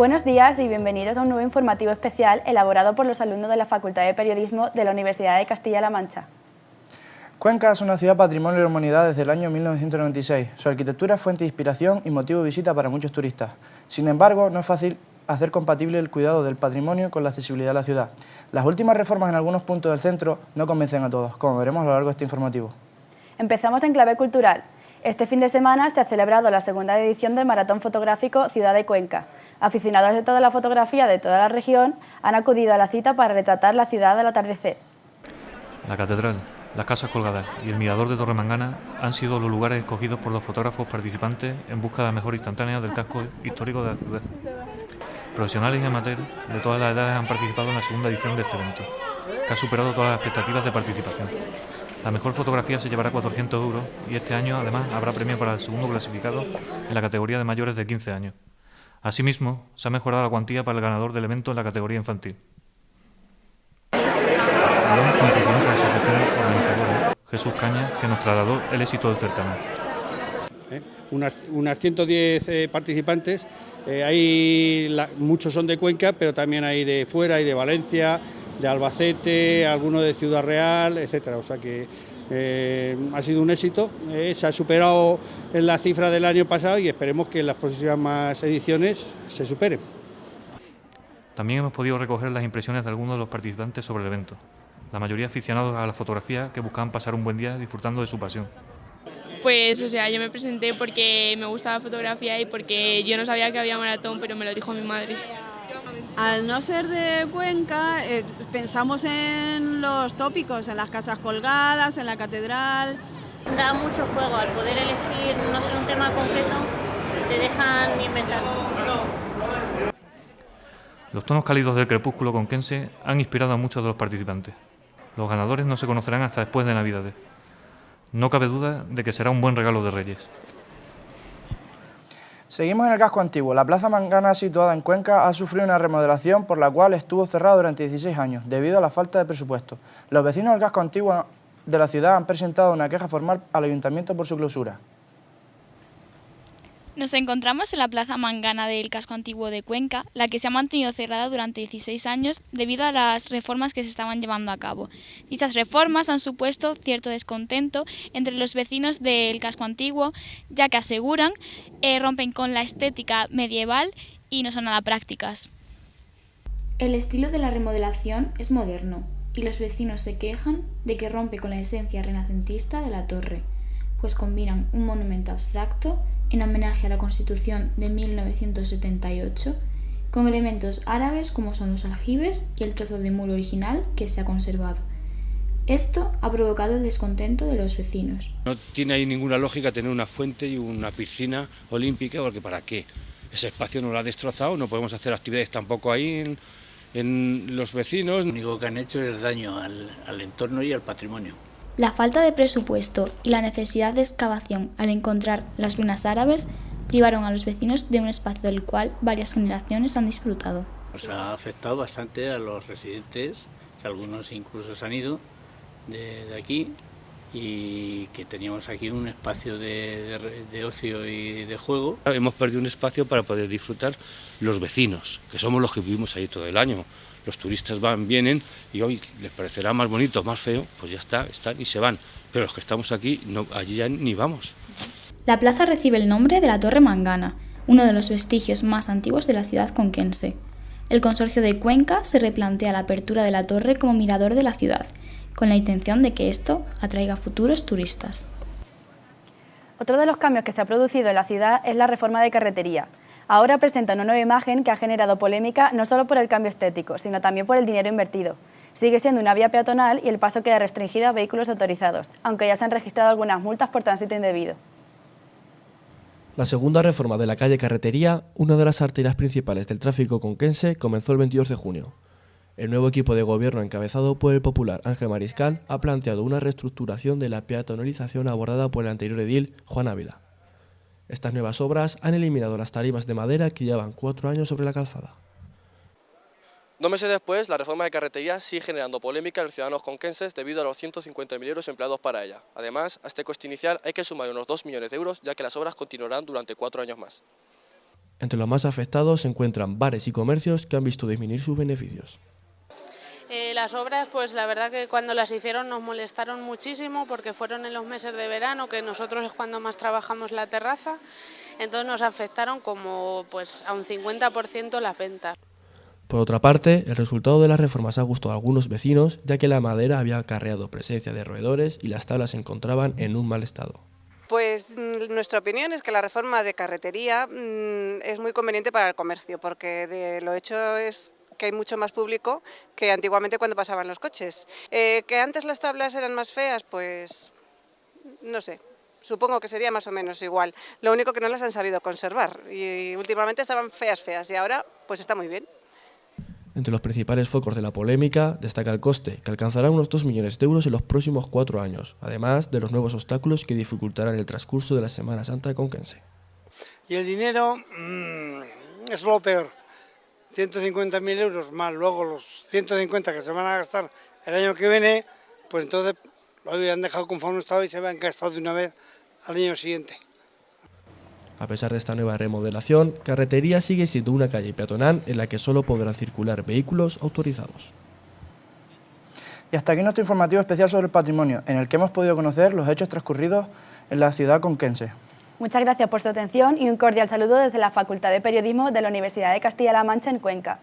Buenos días y bienvenidos a un nuevo informativo especial elaborado por los alumnos de la Facultad de Periodismo de la Universidad de Castilla-La Mancha. Cuenca es una ciudad patrimonio de la humanidad desde el año 1996. Su arquitectura es fuente de inspiración y motivo de visita para muchos turistas. Sin embargo, no es fácil hacer compatible el cuidado del patrimonio con la accesibilidad de la ciudad. Las últimas reformas en algunos puntos del centro no convencen a todos, como veremos a lo largo de este informativo. Empezamos en clave cultural. Este fin de semana se ha celebrado la segunda edición del Maratón Fotográfico Ciudad de Cuenca. Aficionados de toda la fotografía de toda la región han acudido a la cita para retratar la ciudad al atardecer. La catedral, las casas colgadas y el mirador de Torremangana han sido los lugares escogidos por los fotógrafos participantes en busca de la mejor instantánea del casco histórico de la ciudad. Profesionales y amateurs de todas las edades han participado en la segunda edición de este evento, que ha superado todas las expectativas de participación. La mejor fotografía se llevará 400 euros y este año además habrá premio para el segundo clasificado en la categoría de mayores de 15 años. Asimismo, se ha mejorado la cuantía para el ganador del evento en la categoría infantil. Hablamos con el presidente de la asociación organizadora, Jesús Caña, que nos trasladó el éxito del certamen. ¿eh? Unas, unas, 110 eh, participantes, eh, hay la, muchos son de Cuenca, pero también hay de fuera, y de Valencia, de Albacete, algunos de Ciudad Real, etcétera. O sea que eh, ha sido un éxito, eh, se ha superado en la cifra del año pasado y esperemos que en las próximas ediciones se supere. También hemos podido recoger las impresiones de algunos de los participantes sobre el evento, la mayoría aficionados a la fotografía que buscaban pasar un buen día disfrutando de su pasión. Pues, o sea, yo me presenté porque me gusta la fotografía y porque yo no sabía que había maratón, pero me lo dijo mi madre. Al no ser de Cuenca, eh, pensamos en los tópicos, en las casas colgadas, en la catedral. Da mucho juego al poder elegir no solo un tema concreto, te dejan inventar. Los tonos cálidos del crepúsculo conquense han inspirado a muchos de los participantes. Los ganadores no se conocerán hasta después de Navidades. No cabe duda de que será un buen regalo de Reyes. Seguimos en el casco antiguo. La Plaza Mangana, situada en Cuenca, ha sufrido una remodelación por la cual estuvo cerrada durante 16 años, debido a la falta de presupuesto. Los vecinos del casco antiguo de la ciudad han presentado una queja formal al ayuntamiento por su clausura. Nos encontramos en la Plaza Mangana del casco antiguo de Cuenca, la que se ha mantenido cerrada durante 16 años debido a las reformas que se estaban llevando a cabo. Dichas reformas han supuesto cierto descontento entre los vecinos del casco antiguo, ya que aseguran eh, rompen con la estética medieval y no son nada prácticas. El estilo de la remodelación es moderno y los vecinos se quejan de que rompe con la esencia renacentista de la torre, pues combinan un monumento abstracto en homenaje a la Constitución de 1978, con elementos árabes como son los aljibes y el trozo de muro original que se ha conservado. Esto ha provocado el descontento de los vecinos. No tiene ahí ninguna lógica tener una fuente y una piscina olímpica, porque ¿para qué? Ese espacio no lo ha destrozado, no podemos hacer actividades tampoco ahí en, en los vecinos. Lo único que han hecho es daño al, al entorno y al patrimonio. La falta de presupuesto y la necesidad de excavación al encontrar las ruinas árabes privaron a los vecinos de un espacio del cual varias generaciones han disfrutado. Nos ha afectado bastante a los residentes, que algunos incluso se han ido de, de aquí y que teníamos aquí un espacio de, de, de, ocio y de juego. Hemos perdido un espacio para poder disfrutar los vecinos, que somos los que vivimos ahí todo el año. Los turistas van, vienen y hoy les parecerá más bonito, más feo, pues ya está, están y se van. Pero los que estamos aquí, no, allí ya ni vamos. La plaza recibe el nombre de la Torre Mangana, uno de los vestigios más antiguos de la ciudad conquense. El consorcio de Cuenca se replantea la apertura de la torre como mirador de la ciudad, con la intención de que esto atraiga futuros turistas. Otro de los cambios que se ha producido en la ciudad es la reforma de carretería. Ahora presenta una nueva imagen que ha generado polémica no solo por el cambio estético, sino también por el dinero invertido. Sigue siendo una vía peatonal y el paso queda restringido a vehículos autorizados, aunque ya se han registrado algunas multas por tránsito indebido. La segunda reforma de la calle Carretería, una de las arterias principales del tráfico conquense, comenzó el 22 de junio. El nuevo equipo de gobierno encabezado por el popular Ángel Mariscal ha planteado una reestructuración de la peatonalización abordada por el anterior edil, Juan Ávila. Estas nuevas obras han eliminado las tarimas de madera que llevan cuatro años sobre la calzada. Dos meses después, la reforma de carretería sigue generando polémica en los ciudadanos conquenses debido a los 150.000 euros empleados para ella. Además, a este coste inicial hay que sumar unos 2 millones de euros, ya que las obras continuarán durante cuatro años más. Entre los más afectados se encuentran bares y comercios que han visto disminuir sus beneficios. Las obras, pues la verdad que cuando las hicieron nos molestaron muchísimo porque fueron en los meses de verano, que nosotros es cuando más trabajamos la terraza, entonces nos afectaron como pues a un 50% las ventas. Por otra parte, el resultado de las reformas ha gustado a algunos vecinos, ya que la madera había acarreado presencia de roedores y las tablas se encontraban en un mal estado. Pues mm, nuestra opinión es que la reforma de carretería mm, es muy conveniente para el comercio, porque de lo hecho es que hay mucho más público que antiguamente cuando pasaban los coches. Eh, que antes las tablas eran más feas, pues no sé, supongo que sería más o menos igual. Lo único que no las han sabido conservar y últimamente estaban feas, feas y ahora pues está muy bien. Entre los principales focos de la polémica destaca el coste, que alcanzará unos 2 millones de euros en los próximos cuatro años, además de los nuevos obstáculos que dificultarán el transcurso de la Semana Santa conquense. Y el dinero mmm, es lo peor. 150.000 euros más luego los 150 que se van a gastar el año que viene, pues entonces lo habían dejado conforme estaba y se habían gastado de una vez al año siguiente. A pesar de esta nueva remodelación, Carretería sigue siendo una calle peatonal en la que solo podrán circular vehículos autorizados. Y hasta aquí nuestro informativo especial sobre el patrimonio, en el que hemos podido conocer los hechos transcurridos en la ciudad conquense. Muchas gracias por su atención y un cordial saludo desde la Facultad de Periodismo de la Universidad de Castilla-La Mancha en Cuenca.